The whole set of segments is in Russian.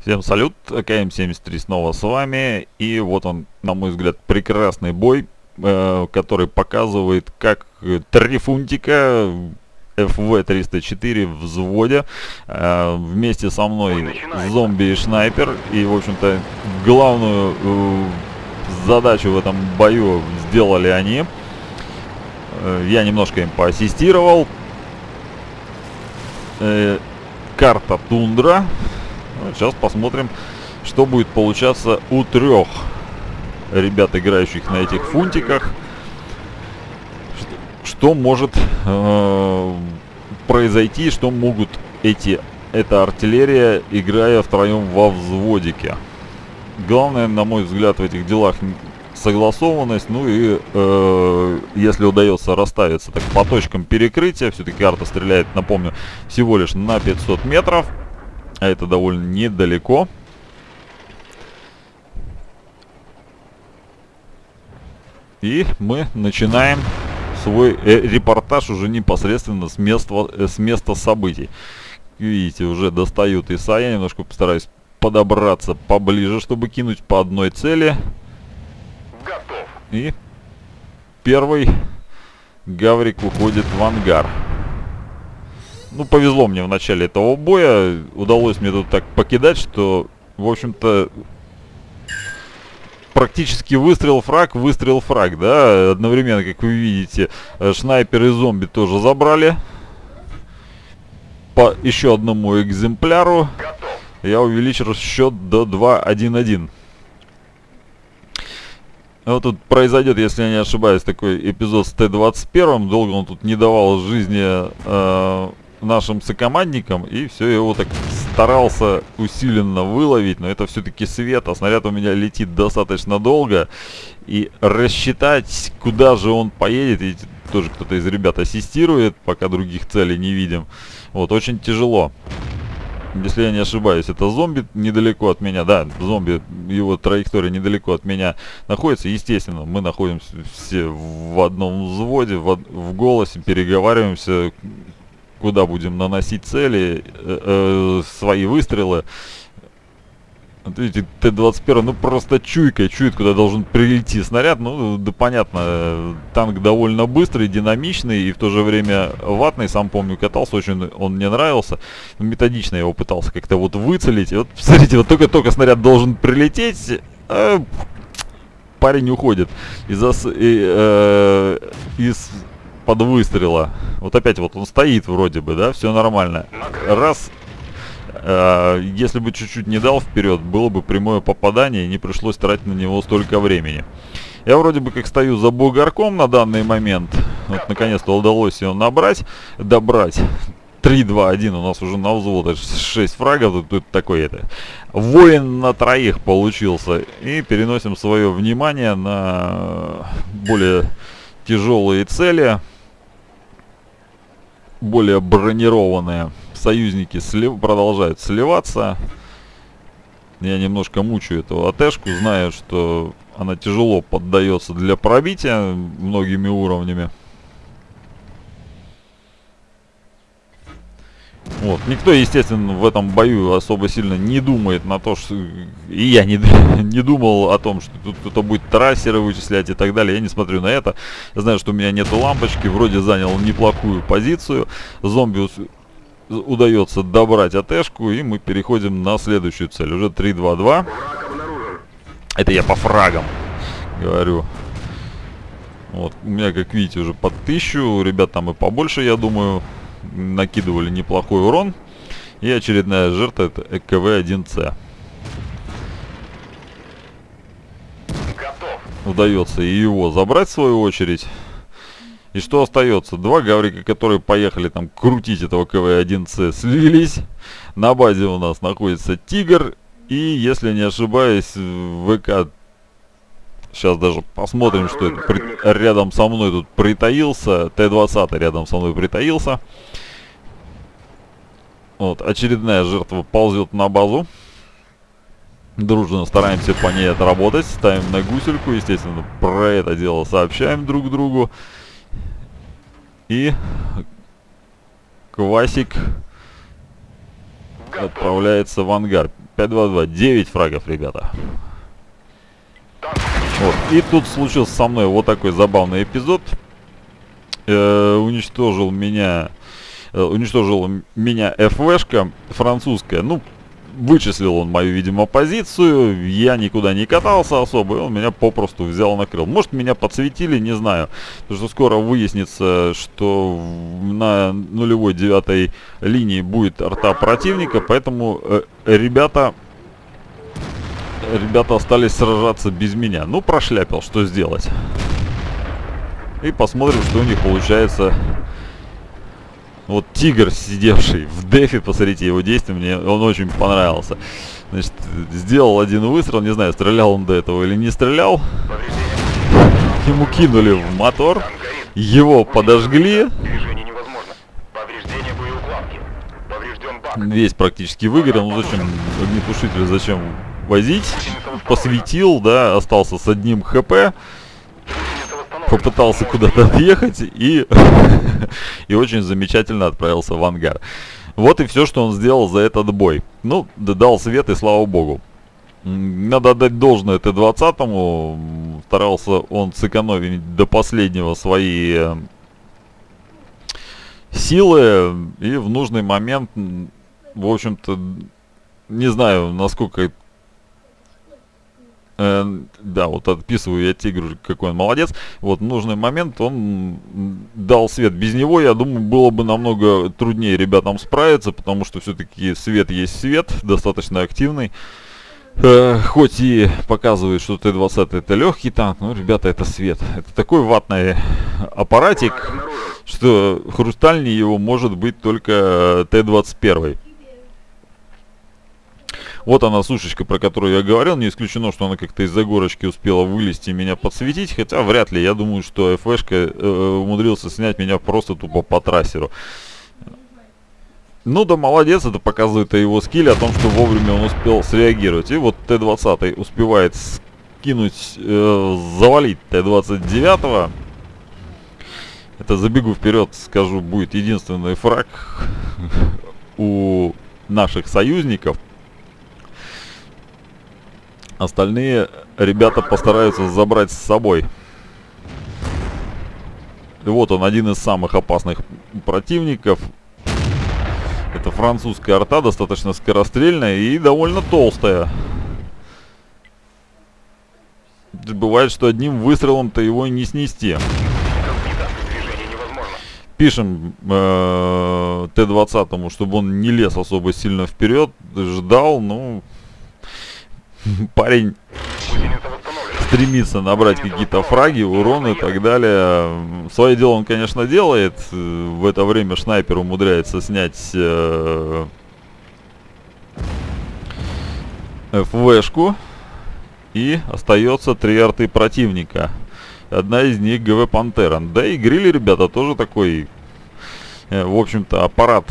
Всем салют, АКМ-73 снова с вами. И вот он, на мой взгляд, прекрасный бой, э, который показывает, как три фунтика FV-304 в взводе. Э, вместе со мной зомби и снайпер. И, в общем-то, главную э, задачу в этом бою сделали они. Э, я немножко им поассистировал. Э, карта Тундра. Сейчас посмотрим, что будет получаться у трех ребят, играющих на этих фунтиках. Что может э, произойти, что могут эти, эта артиллерия, играя втроем во взводике. Главное, на мой взгляд, в этих делах согласованность, ну и э, если удается расставиться так по точкам перекрытия, все-таки карта стреляет, напомню, всего лишь на 500 метров, а это довольно недалеко. И мы начинаем свой э, репортаж уже непосредственно с места, э, с места событий. Видите, уже достают ИСа. Я немножко постараюсь подобраться поближе, чтобы кинуть по одной цели. Готов. И первый Гаврик уходит в ангар. Ну, повезло мне в начале этого боя. Удалось мне тут так покидать, что, в общем-то, практически выстрел фраг, выстрел фраг, да. Одновременно, как вы видите, шнайпер и зомби тоже забрали. По еще одному экземпляру я увеличил счет до 2-1-1. Вот тут произойдет, если я не ошибаюсь, такой эпизод с Т-21. Долго он тут не давал жизни э, нашим сокомандникам. И все, его так старался усиленно выловить. Но это все-таки свет, а снаряд у меня летит достаточно долго. И рассчитать, куда же он поедет, и тоже кто-то из ребят ассистирует, пока других целей не видим. Вот, очень тяжело если я не ошибаюсь, это зомби недалеко от меня, да, зомби, его траектория недалеко от меня находится, естественно, мы находимся все в одном взводе, в, в голосе, переговариваемся, куда будем наносить цели, э, э, свои выстрелы, вот видите, Т-21, ну просто чуйка, чует, куда должен прилететь снаряд. Ну, да понятно, танк довольно быстрый, динамичный и в то же время ватный. Сам помню, катался, очень он мне нравился. Методично я его пытался как-то вот выцелить. И вот, смотрите, вот только-только снаряд должен прилететь, а парень уходит из-за... Э, из под выстрела. Вот опять вот он стоит вроде бы, да, все нормально. Раз Э, если бы чуть-чуть не дал вперед, было бы прямое попадание и не пришлось тратить на него столько времени. Я вроде бы как стою за бугорком на данный момент. Вот наконец-то удалось его набрать, добрать. 3-2-1 у нас уже на взвод 6 фрагов, тут, тут такой это воин на троих получился. И переносим свое внимание на более тяжелые цели, более бронированные союзники слив... продолжают сливаться. Я немножко мучаю эту АТшку, знаю, что она тяжело поддается для пробития многими уровнями. Вот. Никто, естественно, в этом бою особо сильно не думает на то, что... И я не, не думал о том, что тут кто-то будет трассеры вычислять и так далее. Я не смотрю на это. Я знаю, что у меня нету лампочки. Вроде занял неплохую позицию. Зомби удается добрать АТшку, и мы переходим на следующую цель. Уже 3-2-2. Это я по фрагам говорю. Вот, у меня, как видите, уже под тысячу. Ребят там и побольше, я думаю, накидывали неплохой урон. И очередная жертва это ЭКВ-1С. Удается и его забрать в свою очередь. И что остается? Два гаврика, которые поехали там крутить этого КВ-1С, слились. На базе у нас находится Тигр. И, если не ошибаюсь, ВК... Сейчас даже посмотрим, что это. При... Рядом со мной тут притаился. Т-20 рядом со мной притаился. Вот, очередная жертва ползет на базу. Дружно стараемся по ней отработать. Ставим на гусельку. Естественно, про это дело сообщаем друг другу. И Квасик отправляется в ангар. 5-2-2. 9 фрагов, ребята. Вот. И тут случился со мной вот такой забавный эпизод. Э, уничтожил меня... Э, уничтожил меня ФВшка французская. Ну, вычислил он мою, видимо, позицию, я никуда не катался особо, и он меня попросту взял накрыл. Может, меня подсветили, не знаю, потому что скоро выяснится, что на нулевой девятой линии будет арта противника, поэтому э, ребята... Ребята остались сражаться без меня. Ну, прошляпил, что сделать. И посмотрим, что у них получается вот тигр, сидевший в дефе, посмотрите его действия, мне он очень понравился. Значит, сделал один выстрел, не знаю, стрелял он до этого или не стрелял. Ему кинули в мотор, его подожгли. Весь практически выгорел, ну зачем огнетушитель, зачем возить? Посветил, да, остался с одним хп попытался куда-то отъехать и, и очень замечательно отправился в ангар. Вот и все, что он сделал за этот бой. Ну, дал свет и слава богу. Надо отдать должное Т-20. Старался он сэкономить до последнего свои э, силы. И в нужный момент, в общем-то, не знаю, насколько Э, да, вот отписываю я тигру, какой он молодец. Вот в нужный момент он дал свет. Без него, я думаю, было бы намного труднее ребятам справиться, потому что все-таки свет есть свет, достаточно активный. Э, хоть и показывает, что Т-20 это легкий танк, но, ребята, это свет. Это такой ватный аппаратик, что хрустальнее его может быть только Т-21. Вот она сушечка, про которую я говорил. Не исключено, что она как-то из-за горочки успела вылезти и меня подсветить. Хотя вряд ли. Я думаю, что ФШка э, умудрился снять меня просто тупо по трассеру. Ну да, молодец, это показывает о его скилле, о том, что вовремя он успел среагировать. И вот Т-20 успевает скинуть, э, завалить Т-29. Это забегу вперед, скажу, будет единственный фраг у наших союзников. Остальные ребята постараются забрать с собой. И вот он, один из самых опасных противников. Это французская арта, достаточно скорострельная и довольно толстая. Бывает, что одним выстрелом-то его не снести. Пишем э, Т-20, чтобы он не лез особо сильно вперед, ждал, ну, парень стремится набрать какие-то фраги, урон и так далее. Свое дело он, конечно, делает. В это время снайпер умудряется снять э, ФВшку. И остается три арты противника. Одна из них ГВ Пантера. Да и грили, ребята, тоже такой, э, в общем-то, аппарат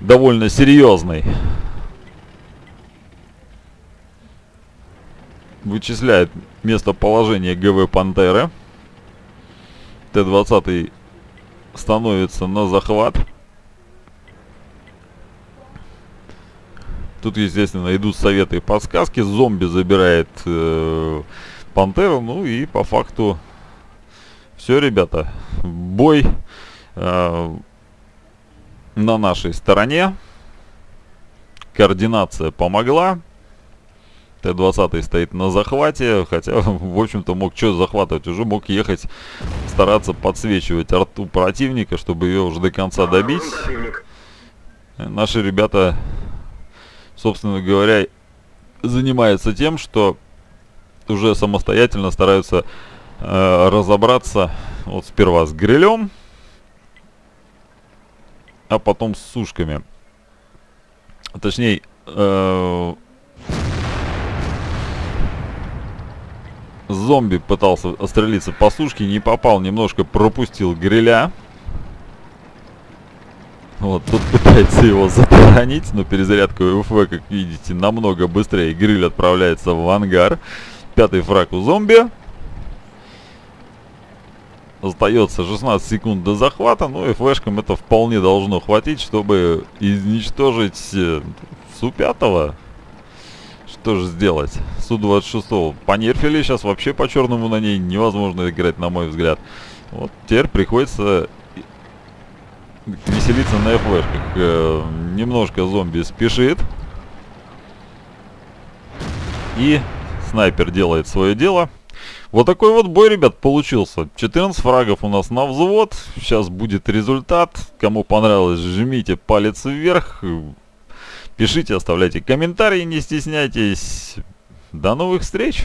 довольно серьезный. Вычисляет местоположение ГВ Пантеры. Т-20 становится на захват. Тут, естественно, идут советы и подсказки. Зомби забирает э, Пантеру. Ну и по факту все, ребята. Бой э, на нашей стороне. Координация помогла. Т-20 стоит на захвате, хотя, в общем-то, мог что захватывать, уже мог ехать, стараться подсвечивать арту противника, чтобы ее уже до конца добить. Наши ребята, собственно говоря, занимаются тем, что уже самостоятельно стараются э, разобраться вот сперва с грилем, а потом с сушками. Точнее, э, Зомби пытался отстрелиться по сушке, не попал, немножко пропустил гриля. Вот, тут пытается его затаранить, но перезарядка УФВ, как видите, намного быстрее. Гриль отправляется в ангар. Пятый фраг у зомби. Остается 16 секунд до захвата, ну и флешкам это вполне должно хватить, чтобы изничтожить э, Су-5. Что же сделать? Су-26 понерфили, сейчас вообще по-черному на ней невозможно играть, на мой взгляд. Вот теперь приходится веселиться на флешках. Э, немножко зомби спешит. И снайпер делает свое дело. Вот такой вот бой, ребят, получился. 14 фрагов у нас на взвод. Сейчас будет результат. Кому понравилось, жмите палец вверх. Пишите, оставляйте комментарии, не стесняйтесь. До новых встреч!